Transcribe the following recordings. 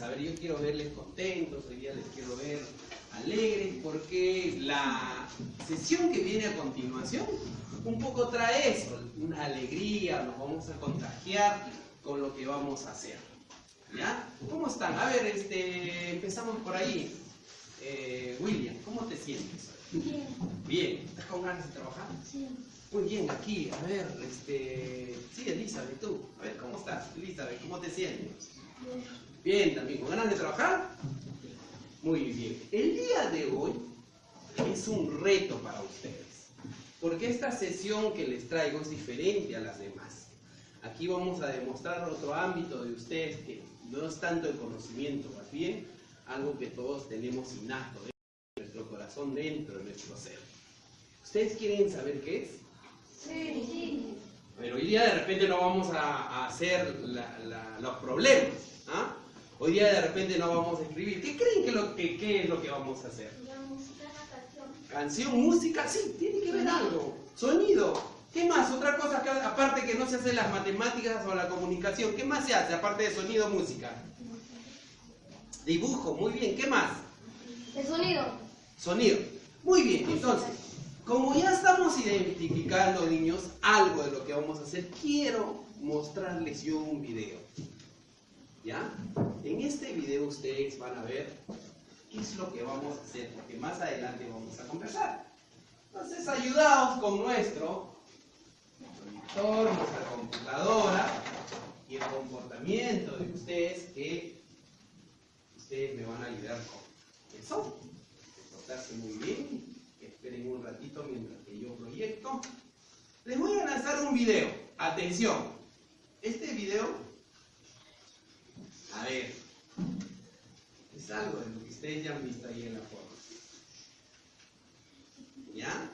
ustedes? A ver, yo quiero verles contentos, hoy día les quiero ver alegres, porque la sesión que viene a continuación un poco trae eso, una alegría, nos vamos a contagiar con lo que vamos a hacer. ¿Ya? ¿Cómo están? A ver, este, empezamos por ahí. Eh, William, ¿cómo te sientes? Bien. Bien, ¿estás con ganas de trabajar? Sí. Muy bien, aquí, a ver, este... Sí, Elizabeth, tú. A ver, ¿cómo estás? Elizabeth, ¿cómo te sientes? Bien. Bien, también, ¿con ganas de trabajar? Muy bien. El día de hoy es un reto para ustedes, porque esta sesión que les traigo es diferente a las demás. Aquí vamos a demostrar otro ámbito de ustedes que no es tanto el conocimiento, más bien algo que todos tenemos innato dentro de nuestro corazón, dentro de nuestro ser. ¿Ustedes quieren saber qué es? Sí. Sí. Pero hoy día de repente no vamos a, a hacer la- la- los problemas. ¿ah? Hoy día de repente no vamos a escribir. ¿Qué creen que, lo, que qué es lo que vamos a hacer? La música, la canción. Canción, música, sí, tiene que ver algo. Sonido. ¿Qué más? Otra cosa, que, aparte que no se hace las matemáticas o la comunicación, ¿qué más se hace aparte de sonido, música? Dibujo, muy bien. ¿Qué más? El sonido. Sonido. Muy bien, entonces, como ya estamos identificando, niños, algo de lo que vamos a hacer, quiero mostrarles yo un video. ¿Ya? En este video ustedes van a ver qué es lo que vamos a hacer, porque más adelante vamos a conversar. Entonces, ayudaos con nuestro monitor, nuestra computadora y el comportamiento de ustedes que ustedes me van a ayudar con eso portarse muy bien, esperen un ratito mientras que yo proyecto. Les voy a lanzar un video. Atención. Este video, a ver, es algo de lo que ustedes ya han visto ahí en la foto. ¿Ya?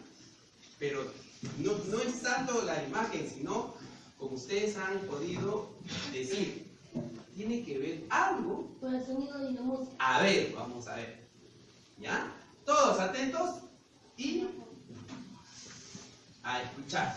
Pero no, no es tanto la imagen, sino como ustedes han podido decir, tiene que ver algo Con el sonido y la música. a ver, vamos a ver. ¿Ya? Todos atentos y a escuchar.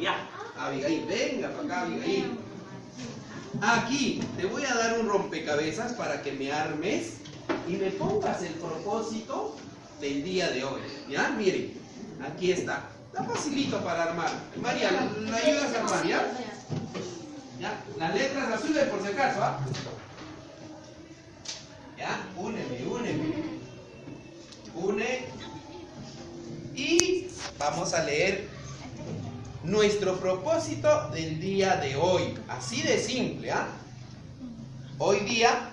Ya, Abigail, venga para acá, Abigail. Aquí te voy a dar un rompecabezas para que me armes y me pongas el propósito del día de hoy. ¿Ya? Miren, aquí está. Está facilito para armar. María, ¿la ayudas a armar, ya? ¿Ya? Las letras azules por si acaso, ¿ah? ¿Ya? Úneme, úneme. Une. Y vamos a leer nuestro propósito del día de hoy. Así de simple, ¿ah? Hoy día,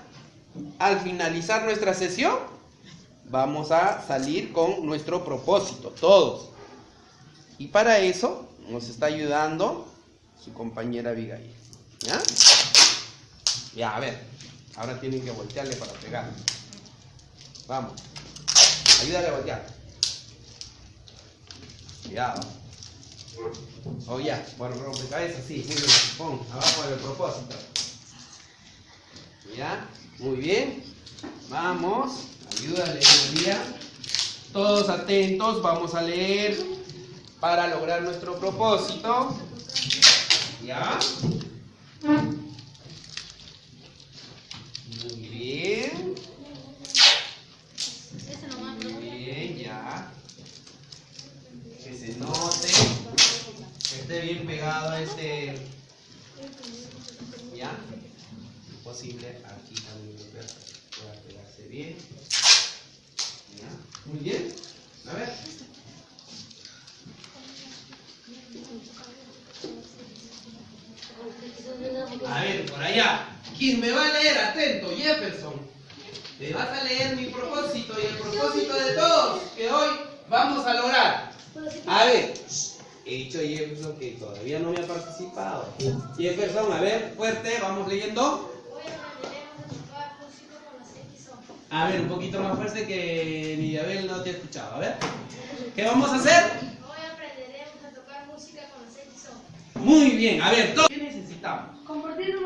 al finalizar nuestra sesión, vamos a salir con nuestro propósito, todos. Y para eso nos está ayudando su compañera Abigail. ¿Ya? Ya, a ver. Ahora tienen que voltearle para pegar. Vamos. Ayúdale a voltear. Cuidado. Oh, ya. Bueno, rompecabezas, sí. Muy bien. Pon abajo del propósito. ¿Ya? Muy bien. Vamos. Ayúdale, María. Todos atentos. Vamos a leer para lograr nuestro propósito. ¿Ya? Muy bien. Muy bien, ya. Que se note. Que esté bien pegado este. ¿Ya? Posible aquí también ver, pueda pegarse bien. ¿Ya? Muy bien. A ver. A ver, por ¿Quién me va a leer? Atento, Jefferson. Te vas a leer mi propósito y el propósito de todos que hoy vamos a lograr. A ver, he dicho Jefferson que todavía no me ha participado. Jefferson, a ver, fuerte, vamos leyendo. Hoy aprenderemos a tocar música con los X son. A ver, un poquito más fuerte que Nidabel no te ha escuchado. A ver, ¿qué vamos a hacer? Hoy aprenderemos a tocar música con los X son. Muy bien, a ver. ¿qué necesitamos? Compartir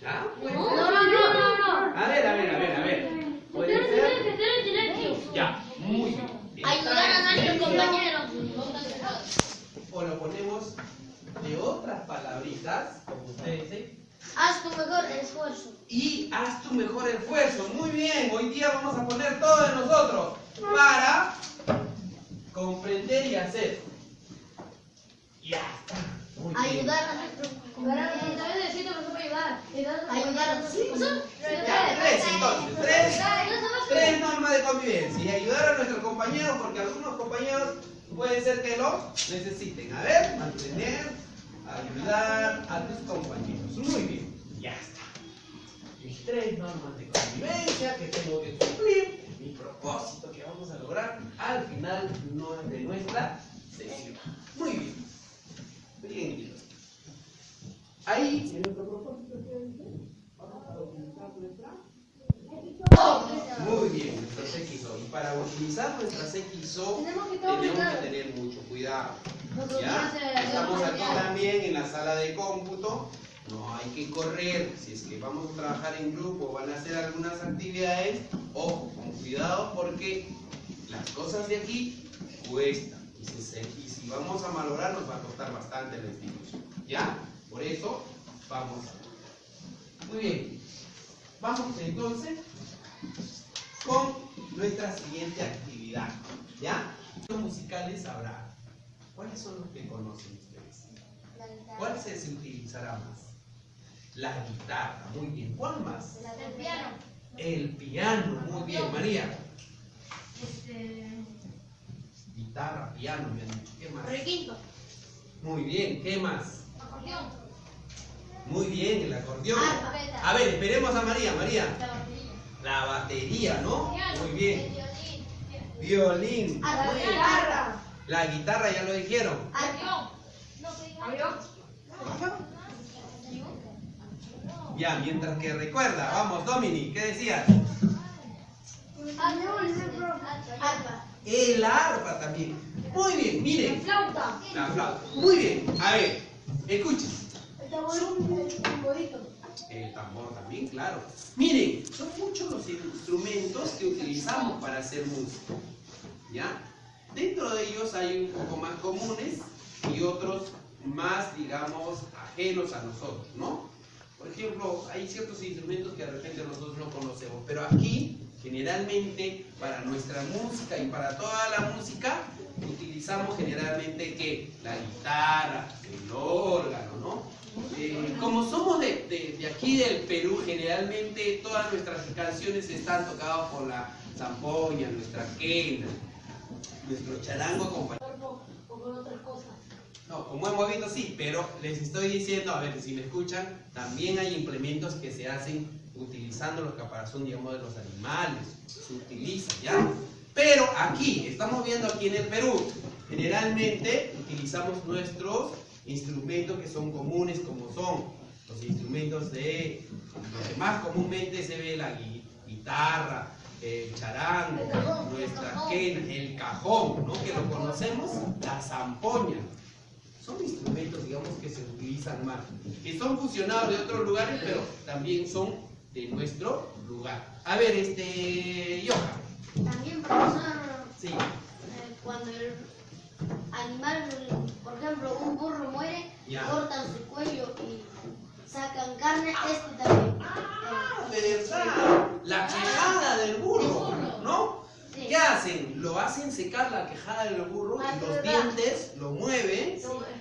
¿Ya? No, no, no, no, no. A ver, a ver, a ver, a ver. Puede ser. Ya, muy bien. Ayudar a nuestros compañeros. O lo ponemos de otras palabritas, como ustedes dicen. Haz tu mejor esfuerzo. Y haz tu mejor esfuerzo. Muy bien, hoy día vamos a poner todo de nosotros para comprender y hacer. Ya está. Muy bien. Ayudar a nuestros compañeros. ¿Sabes decir que nos puede ayudar? Ayudar tres entonces, tres. Tres normas de convivencia y ayudar a nuestros compañeros porque algunos compañeros puede ser que lo necesiten. A ver, mantener, ayudar a tus compañeros. Muy bien, ya está. Mis tres normas de convivencia que tengo que cumplir, mi propósito que vamos a lograr al final de nuestra sesión. Muy bien. Bien, chicos. Ahí, en nuestro propósito, ¿qué dice? Vamos a utilizar nuestra muy bien, nuestras XO. Y para utilizar nuestras XO Tenemos que tener tenemos que cuidado. tener mucho cuidado. ¿Ya? Estamos aquí también en la sala de cómputo. No hay que correr. Si es que vamos a trabajar en grupo, van a hacer algunas actividades. Ojo, con cuidado porque las cosas de aquí cuestan. Y si, se- y si vamos a malograr, nos va a costar bastante la institución. ¿Ya? Por eso, vamos a. Muy bien. Vamos entonces con nuestra siguiente actividad. ¿Ya? Los musicales habrá. ¿Cuáles son los que conocen ustedes? ¿Cuál se se utilizará más? La guitarra, muy bien. ¿Cuál más? El piano. El piano, muy bien. María, Este. guitarra, piano, me han dicho. ¿Qué más? Requinto. Muy bien, ¿qué más? Acordeón. Muy bien, el acordeón. Arpa. A ver, esperemos a María. María, La batería. la batería, ¿no? Muy bien. El violín. Violín. A la guitarra. La guitarra ya lo dijeron. Ya, mientras que recuerda, vamos, Dominic, ¿qué decías? El arpa también. Muy bien, miren. Flauta. La flauta. Muy bien. A ver, escuchen. El tambor también, claro. Miren, son muchos los instrumentos que utilizamos para hacer música. ¿Ya? Dentro de ellos hay un poco más comunes y otros más, digamos, ajenos a nosotros, ¿no? Por ejemplo, hay ciertos instrumentos que de repente nosotros no conocemos, pero aquí, generalmente, para nuestra música y para toda la música, utilizamos generalmente que la guitarra, el órgano, ¿no? Eh, como somos de, de- de aquí del Perú, generalmente todas nuestras canciones están tocadas por la zampoña, nuestra quena, nuestro charango acompañado. cuerpo o con otras cosas. No, como hemos visto, sí, pero les estoy diciendo, a ver si me escuchan, también hay implementos que se hacen utilizando los caparazón, digamos, de los animales. Se utiliza, ¿ya? Pero aquí, estamos viendo aquí en el Perú, generalmente utilizamos nuestros instrumentos que son comunes, como son los instrumentos de, lo que más comúnmente se ve, la gui- guitarra, el charango, nuestra quena, el cajón, ¿no? Que lo conocemos, la zampoña. Son instrumentos, digamos, que se utilizan más, que son fusionados de otros lugares, pero también son de nuestro lugar. A ver, este, Johan, También, profesor, sí, eh, cuando el animal, por ejemplo, un burro muere, Ya. cortan su cuello y sacan carne, este también. Ah, ¿verdad? La quejada del burro, ¿no? sí. ¿Qué hacen? Lo hacen secar la quejada del burro Ah, y sí, los dientes lo mueven.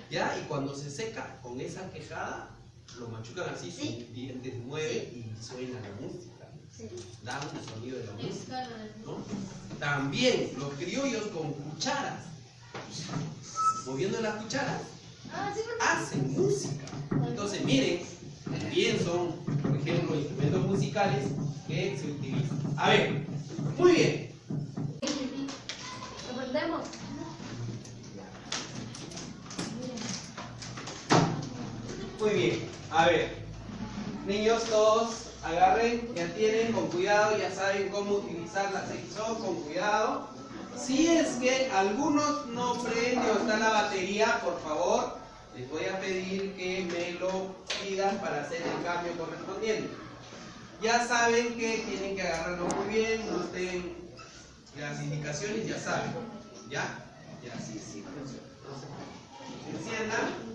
¿ya? Y cuando se seca con esa quejada, lo machucan así, Sí. sus dientes mueven y suena la música. Sí. Da un sonido de la música. También los criollos con cucharas, moviendo las cucharas, Ah, hacen música. Entonces, miren, también son, por ejemplo, instrumentos musicales que se utilizan. A ver, muy bien. aprendemos. Muy bien, a ver, niños todos agarren, ya tienen con cuidado, ya saben cómo utilizar la sección con cuidado. Si es que algunos no prende o está la batería, por favor, les voy a pedir que me lo pidan para hacer el cambio correspondiente. Ya saben que tienen que agarrarlo muy bien, no estén las indicaciones, ya saben. ¿Ya? Ya, sí, sí, funciona. Enciendan.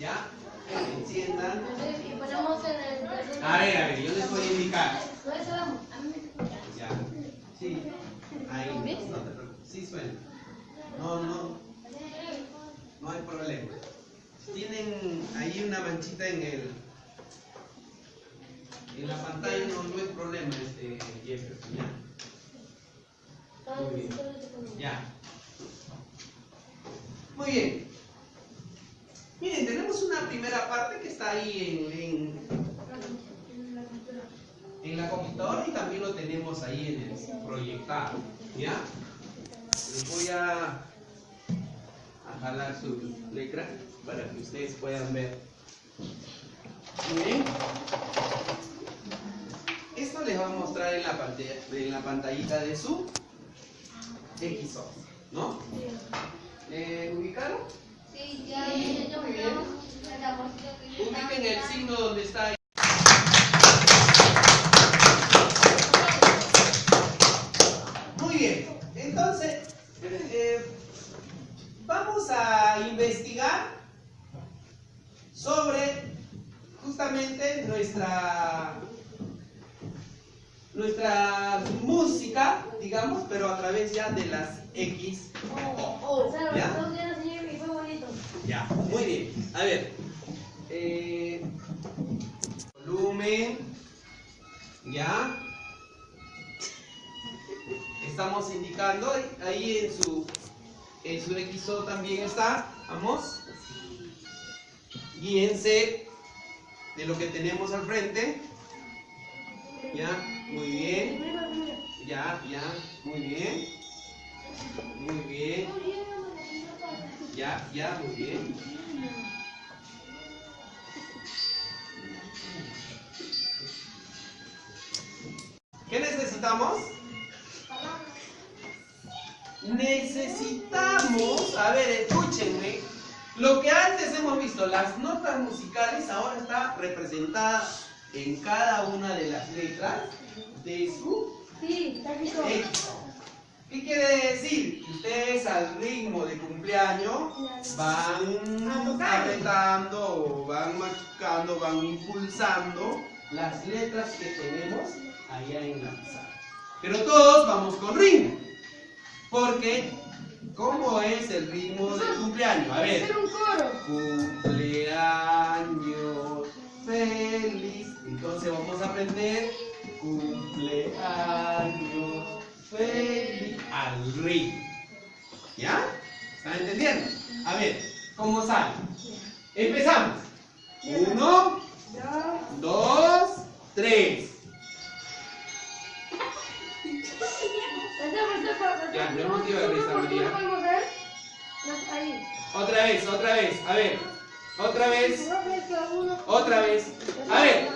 ¿Ya? Se enciendan. Y en el. A ver, a ver, yo les voy a indicar. Ya. Sí. Ahí. No te preocupes. Sí suena. No, no. No hay problema. Tienen ahí una manchita en el. En la pantalla no, no hay problema, este Jefferson, ¿ya? Muy bien. Ya. Muy bien. Miren, tenemos una primera parte que está ahí en, en, la computadora y también lo tenemos ahí en el proyectado. ¿Ya? Les voy a, a jalar su letra para que ustedes puedan ver. Miren. Esto les va a mostrar en la, pantalla, en la pantallita de su XO, ¿no? Eh, ¿Ubicaron? Ubiquen el signo donde está ahí. Muy bien, entonces eh, vamos a investigar sobre justamente nuestra nuestra música, digamos, pero a través ya de las X. O sea, ¿Ya? los dos días sí, y fue bonito. Ya, muy bien. A ver. eh, volumen. Ya. Estamos indicando ahí en su en su XO también está. Vamos. Guíense de lo que tenemos al frente. Ya, muy bien. Ya, ya, muy bien. Muy bien. Ya, ya, muy bien. ¿Qué necesitamos? Necesitamos, a ver, escúchenme, lo que antes hemos visto, las notas musicales, ahora está representada en cada una de las letras de su Sí. Éxito. ¿Qué quiere decir? Ustedes al ritmo de cumpleaños van apretando, van machucando, van impulsando las letras que tenemos allá en la pizarra. Pero todos vamos con ritmo. Porque, ¿cómo es el ritmo del cumpleaños? A ver. Hacer un coro. Cumpleaños feliz. Entonces vamos a aprender Cumpleaños feliz al ritmo. ¿Ya? ¿Están entendiendo? A ver, ¿cómo sale? Empezamos. Uno, dos, tres. Ya, no hemos ido a. Ahí. Otra vez, otra vez. A ver. Otra vez. Otra vez. A ver.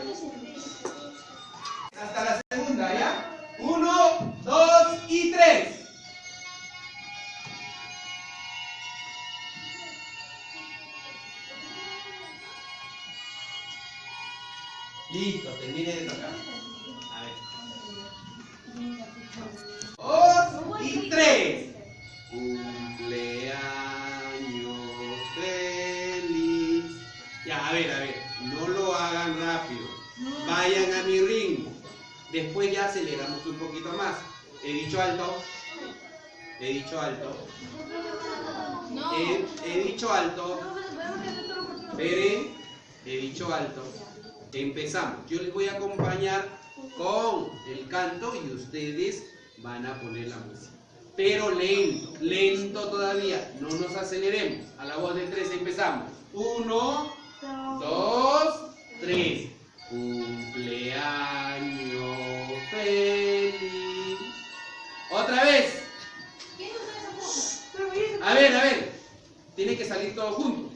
Hasta la Listo, termine de tocar. A ver. Dos y tres. Cumpleaños feliz. Ya, a ver, a ver. No lo hagan rápido. Vayan a mi ritmo. Después ya aceleramos un poquito más. He dicho alto. He dicho alto. He, he dicho alto. Esperen. He dicho alto. Empezamos. Yo les voy a acompañar con el canto y ustedes van a poner la música. Pero lento, lento todavía. No nos aceleremos. A la voz de tres empezamos. Uno, dos, tres. Cumpleaños feliz. Otra vez. A ver, a ver. Tiene que salir todo junto.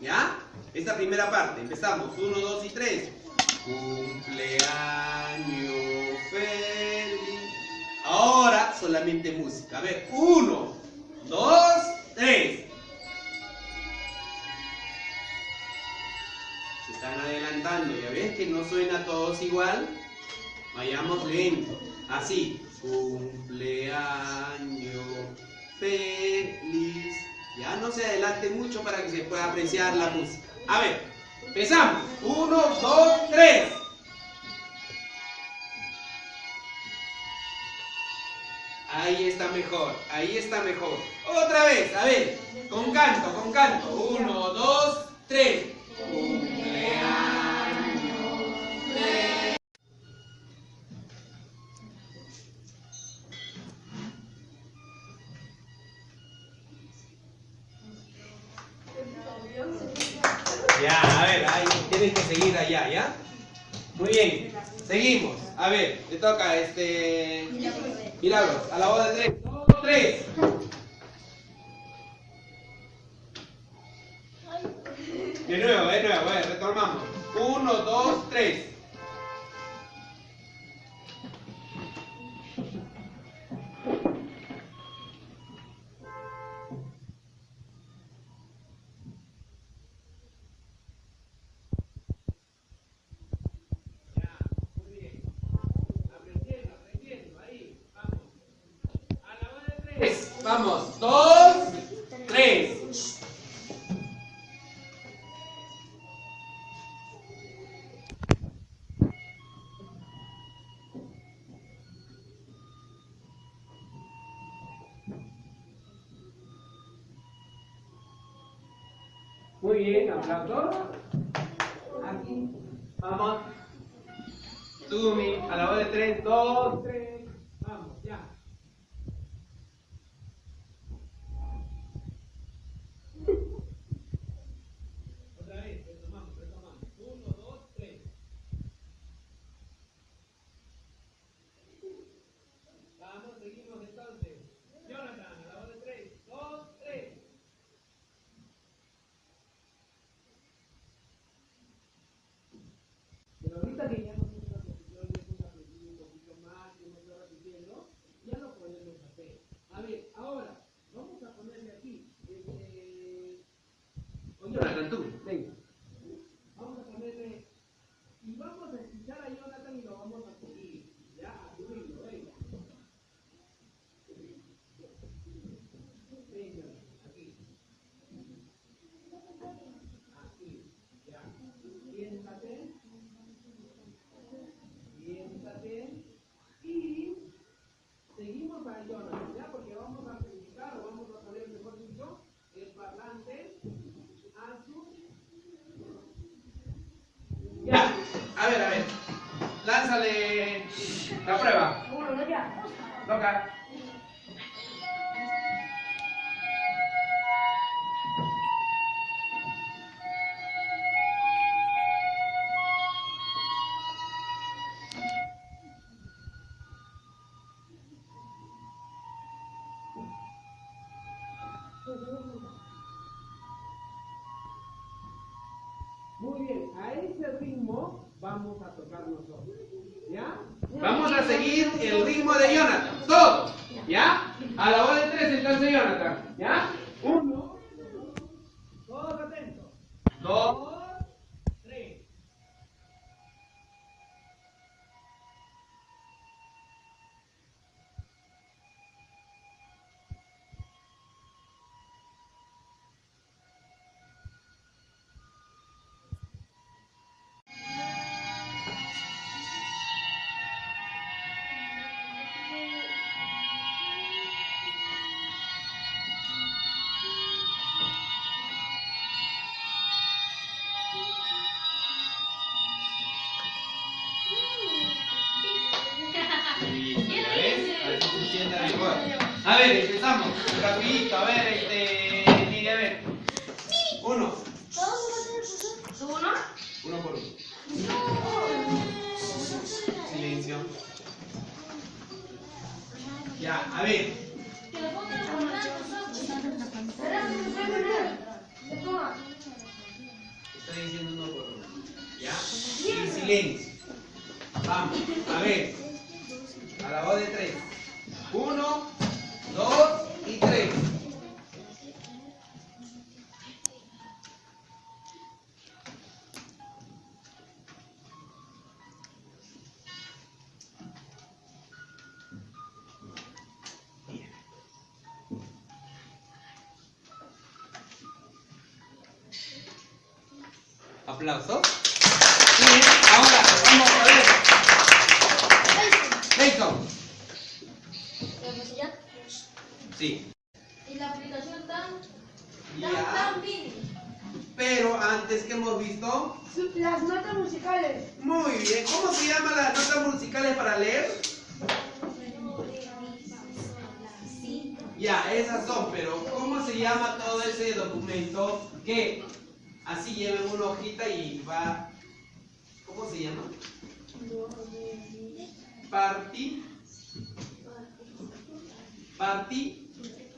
¿Ya? Esta primera parte. Empezamos. Uno, dos y tres. Cumpleaños feliz. Ahora solamente música. A ver. Uno, dos, tres. Se están adelantando. ¿Ya ves que no suena todos igual? Vayamos lento. Así. Cumpleaños feliz. Ya no se adelante mucho para que se pueda apreciar la música. A ver, empezamos. Uno, dos, tres. Ahí está mejor, ahí está mejor. Otra vez, a ver, con canto, con canto. Uno, dos, tres. Ya, a ver, ahí tienes que seguir allá, ¿ya? Muy bien, seguimos. A ver, le toca este. Milagros, a la voz de tres. Dos, tres. Muy bien, aplausos. Aquí. Vamos. Sumi, a la voz de tres, dos, tres. Vamos a tocar nosotros. ¿Ya? Vamos a seguir el ritmo de Jonathan. Todos. Ver, empezamos. Rapidito, a ver, este. Mire, a ver. Uno. Uno. Uno por uno. Silencio. Ya, a ver. Que lo pongan a. Estoy diciendo uno por uno. ¿Ya? Y silencio. Vamos, a ver. Aplausos. Bien, ahora vamos a ver. Jason. Sí. Y la aplicación tan, tan, Ya. tan mini. Pero antes que hemos visto. Las notas musicales. Muy bien. ¿Cómo se llaman las notas musicales para leer? Ya, esas son, pero ¿cómo se llama todo ese documento que así lleva en una hojita y va... ¿Cómo se llama? Parti... Parti...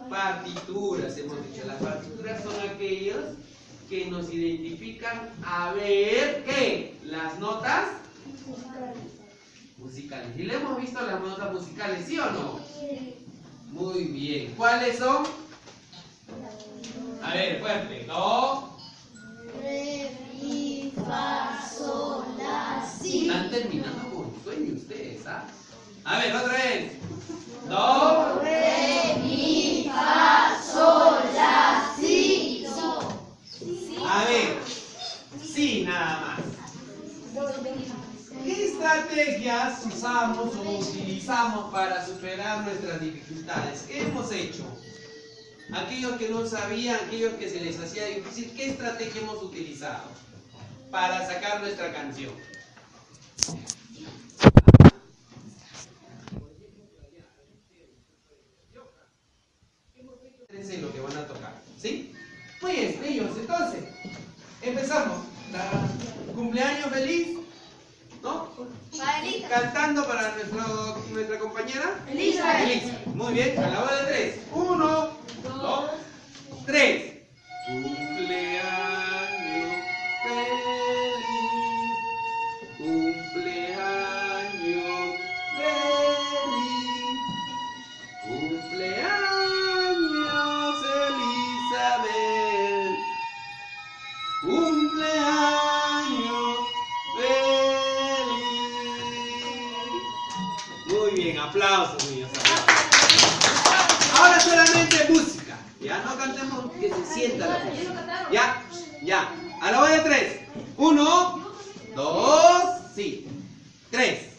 Partituras, hemos dicho. Las partituras son aquellos que nos identifican a ver qué, las notas musicales. ¿Y le hemos visto las notas musicales, sí o no? Muy bien. ¿Cuáles son? A ver, fuerte. Do. Terminando con sueño ustedes, ¿ah? A ver, otra vez. Do. A ver. Sí, nada más. ¿Qué estrategias usamos o utilizamos para superar nuestras dificultades? ¿Qué hemos hecho? Aquellos que no sabían, aquellos que se les hacía difícil, ¿qué estrategia hemos utilizado para sacar nuestra canción? Fíjense lo que van a tocar, ¿sí? Muy bien, niños, entonces, empezamos. La- cumpleaños feliz, ¿no? Cantando para nuestra compañera Elizabeth. Elisa. Muy bien, a la voz de tres. Uno, dos, tres. Ahora solamente música. Ya no cantemos que se sienta la música. Ya, ya. A la voz de tres. Uno, dos, sí. Tres.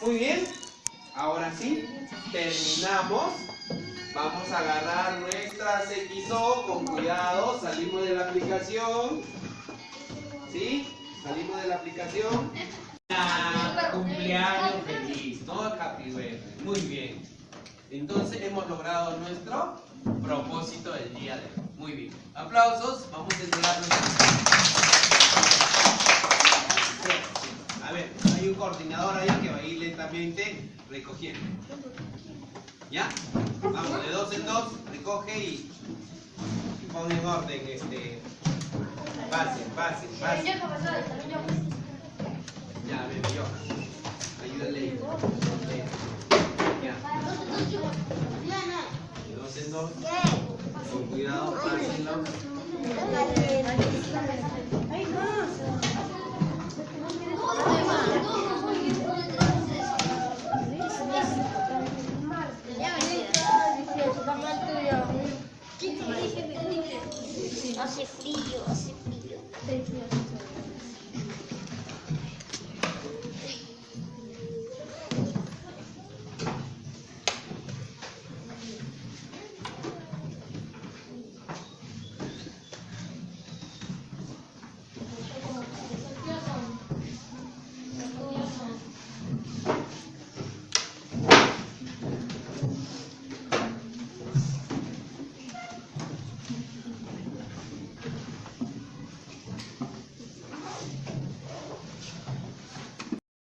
Muy bien, ahora sí, terminamos. Vamos a agarrar nuestra XO con cuidado, salimos de la aplicación. ¿Sí? Salimos de la aplicación. Cumpleaños feliz, ¿no? Happy birthday. Muy bien. Entonces hemos logrado nuestro propósito del día de hoy. Muy bien. Aplausos. Vamos a entregarnos. A ver, hay un coordinador ahí que va a ir lentamente recogiendo. ¿Ya? Vamos, de dos en dos, recoge y, y pon en orden este. Fácil, fácil, fácil. Ya, ven, yo. Ayúdale. Ya. De dos en dos. Con cuidado, pásenlo.